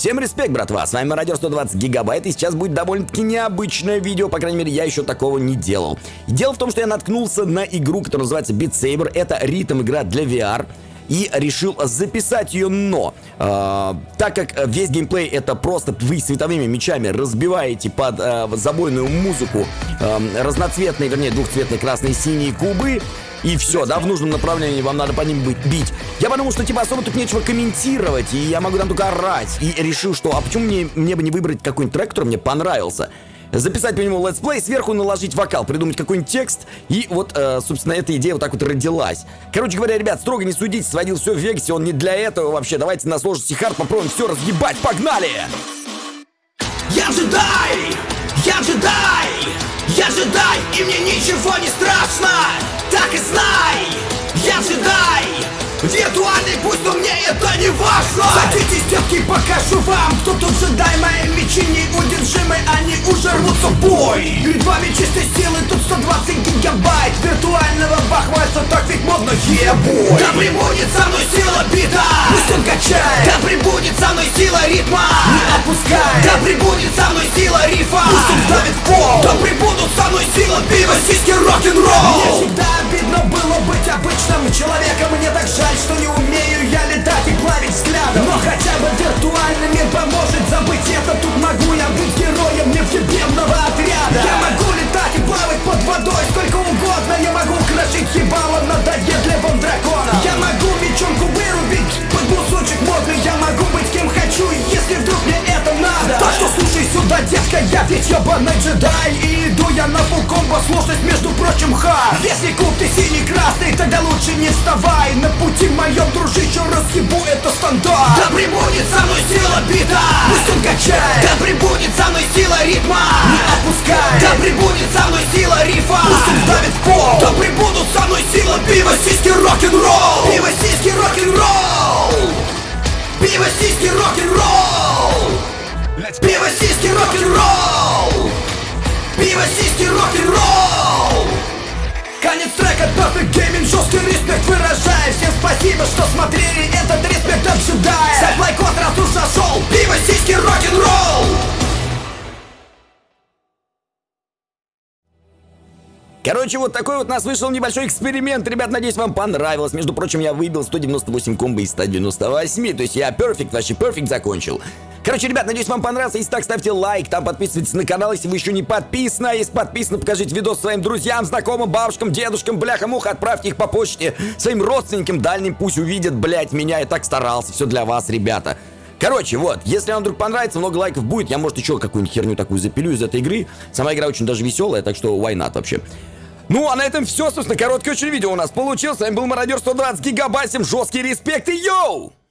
Всем респект, братва, с вами Мародер 120 Гигабайт, и сейчас будет довольно-таки необычное видео, по крайней мере, я еще такого не делал. Дело в том, что я наткнулся на игру, которая называется Beat Saber, это ритм игра для VR, и решил записать ее, но э, так как весь геймплей это просто вы световыми мечами разбиваете под э, забойную музыку э, разноцветные, вернее двухцветные красные синие кубы, и все, да, в нужном направлении вам надо по ним быть, бить. Я подумал, что типа особо тут нечего комментировать, и я могу там только орать. И решил, что а почему мне, мне бы не выбрать какой-нибудь трек, который мне понравился записать по нему let's play, сверху наложить вокал, придумать какой-нибудь текст, и вот, э, собственно, эта идея вот так вот родилась. Короче говоря, ребят, строго не судите, сводил все в Вегасе, он не для этого вообще. Давайте на сложности hard попробуем все разъебать, погнали! Я джедай! Я джедай! Я джедай, и мне ничего не страшно! Так и знай! Я джедай! Виртуальный пусть, но мне это не важно! Садитесь, детки, покажу вам! Кто тут джедай, мои мечи неудержимы Они уже рвутся в бой! Перед вами чистой силы, тут 120 гигабайт! Виртуального бахвальца, так ведь модно, ебой Да прибудет со мной сила бита Пусть он качает! Да прибудет ебаный джедай И иду я на фул комбо, сложность между прочим ха. Если куб ты синий-красный, тогда лучше не вставай. На пути моем, дружище, разъебу это стандарт. Да прибудет со мной сила бита Пусть он качает. Да прибудет со мной сила ритма. Не отпускай. Да прибудет со мной сила рифа. Пусть он давит в пол. Да прибудут со мной сила пива, сиськи, рок-н-ролл сиськи, рок-н-ролл. Пиво, сиськи, рок-н-ролл. Конец трека, Perfect Gaming, жесткий респект выражаю Всем спасибо, что смотрели этот респект от джедая. Ставь Короче, вот такой вот у нас вышел небольшой эксперимент. Ребят, надеюсь, вам понравилось. Между прочим, я выбил 198 комбо из 198. То есть я перфект, вообще перфект закончил. Короче, ребят, надеюсь, вам понравился. Если так, ставьте лайк, там подписывайтесь на канал, если вы еще не подписаны. А если подписаны, покажите видос своим друзьям, знакомым, бабушкам, дедушкам, бляха-муха, отправьте их по почте своим родственникам дальним, пусть увидят, блять, меня. Я так старался, все для вас, ребята. Короче, вот, если вам вдруг понравится, много лайков будет, я, может, еще какую-нибудь херню такую запилю из этой игры. Сама игра очень даже веселая, так что why not вообще. Ну, а на этом все, собственно, короткое очень видео у нас получилось. С вами был Мародер 120 Гигабайт, всем жесткий респект и йоу!